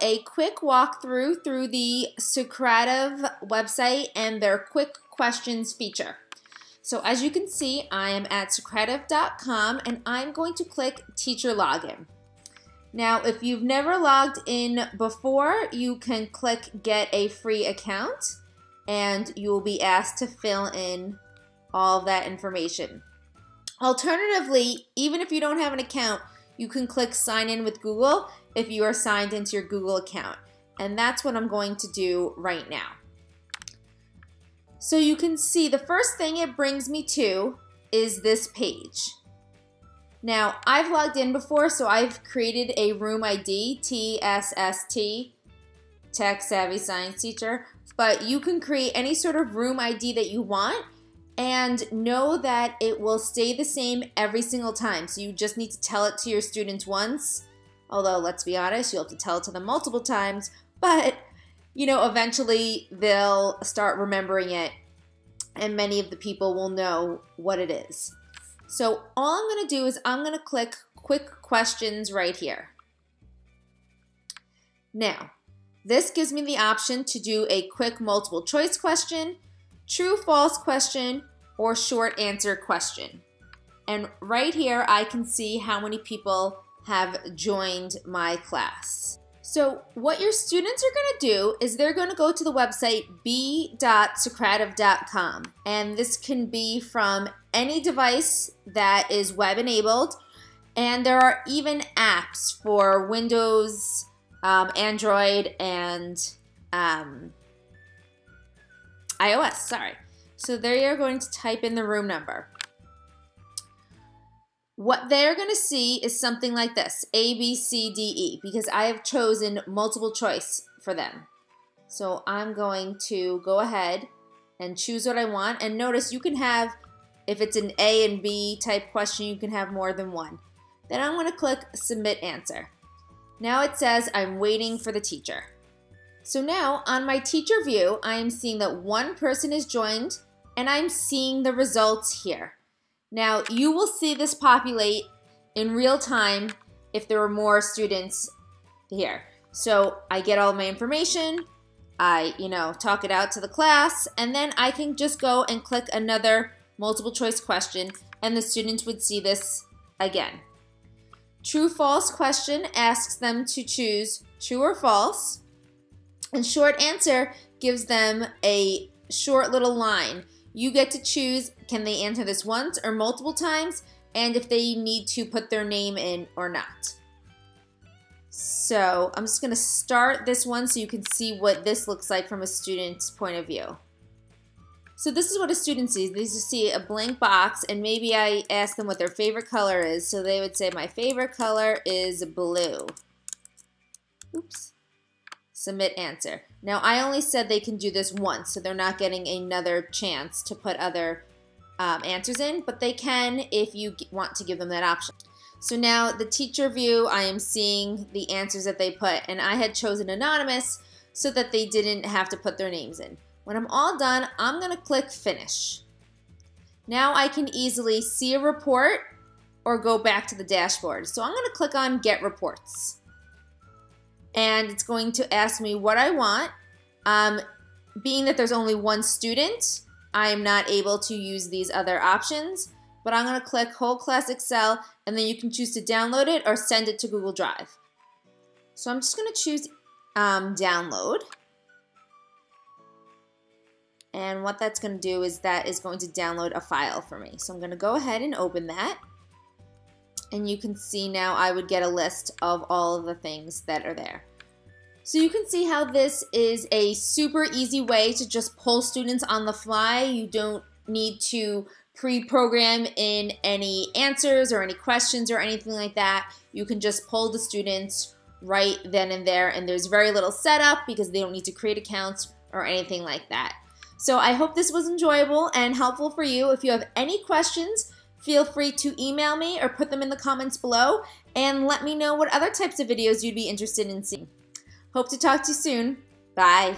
a quick walkthrough through the Socrative website and their quick questions feature. So as you can see, I am at Socrative.com and I'm going to click Teacher Login. Now, if you've never logged in before, you can click Get a Free Account and you will be asked to fill in all that information. Alternatively, even if you don't have an account, you can click Sign in with Google if you are signed into your Google account. And that's what I'm going to do right now. So you can see the first thing it brings me to is this page. Now, I've logged in before, so I've created a room ID, TSST, Tech Savvy Science Teacher, but you can create any sort of room ID that you want and know that it will stay the same every single time. So you just need to tell it to your students once, although let's be honest, you'll have to tell it to them multiple times, but you know, eventually they'll start remembering it and many of the people will know what it is. So all I'm going to do is I'm going to click quick questions right here. Now, this gives me the option to do a quick multiple choice question, true false question, or short answer question. And right here, I can see how many people have joined my class. So what your students are going to do is they're going to go to the website b.socrative.com and this can be from any device that is web enabled and there are even apps for Windows, um, Android, and um, iOS, sorry. So there you're going to type in the room number. What they're going to see is something like this, A, B, C, D, E, because I have chosen multiple choice for them. So I'm going to go ahead and choose what I want. And notice you can have, if it's an A and B type question, you can have more than one. Then I'm going to click Submit Answer. Now it says I'm waiting for the teacher. So now on my teacher view, I am seeing that one person is joined and I'm seeing the results here. Now, you will see this populate in real time if there are more students here. So I get all my information, I, you know, talk it out to the class, and then I can just go and click another multiple choice question, and the students would see this again. True false question asks them to choose true or false, and short answer gives them a short little line. You get to choose can they answer this once or multiple times, and if they need to put their name in or not. So I'm just to start this one so you can see what this looks like from a student's point of view. So this is what a student sees. They just see a blank box and maybe I ask them what their favorite color is. So they would say my favorite color is blue. Submit answer. Now I only said they can do this once so they're not getting another chance to put other um, answers in, but they can if you want to give them that option. So now the teacher view, I am seeing the answers that they put, and I had chosen anonymous so that they didn't have to put their names in. When I'm all done, I'm gonna click finish. Now I can easily see a report or go back to the dashboard. So I'm gonna click on get reports. And it's going to ask me what I want. Um, being that there's only one student, I am not able to use these other options, but I'm going to click Whole Class Excel, and then you can choose to download it or send it to Google Drive. So I'm just going to choose um, Download. And what that's going to do is that is going to download a file for me. So I'm going to go ahead and open that. And you can see now I would get a list of all of the things that are there. So you can see how this is a super easy way to just pull students on the fly. You don't need to pre-program in any answers or any questions or anything like that. You can just pull the students right then and there and there's very little setup because they don't need to create accounts or anything like that. So I hope this was enjoyable and helpful for you. If you have any questions, feel free to email me or put them in the comments below and let me know what other types of videos you'd be interested in seeing. Hope to talk to you soon. Bye.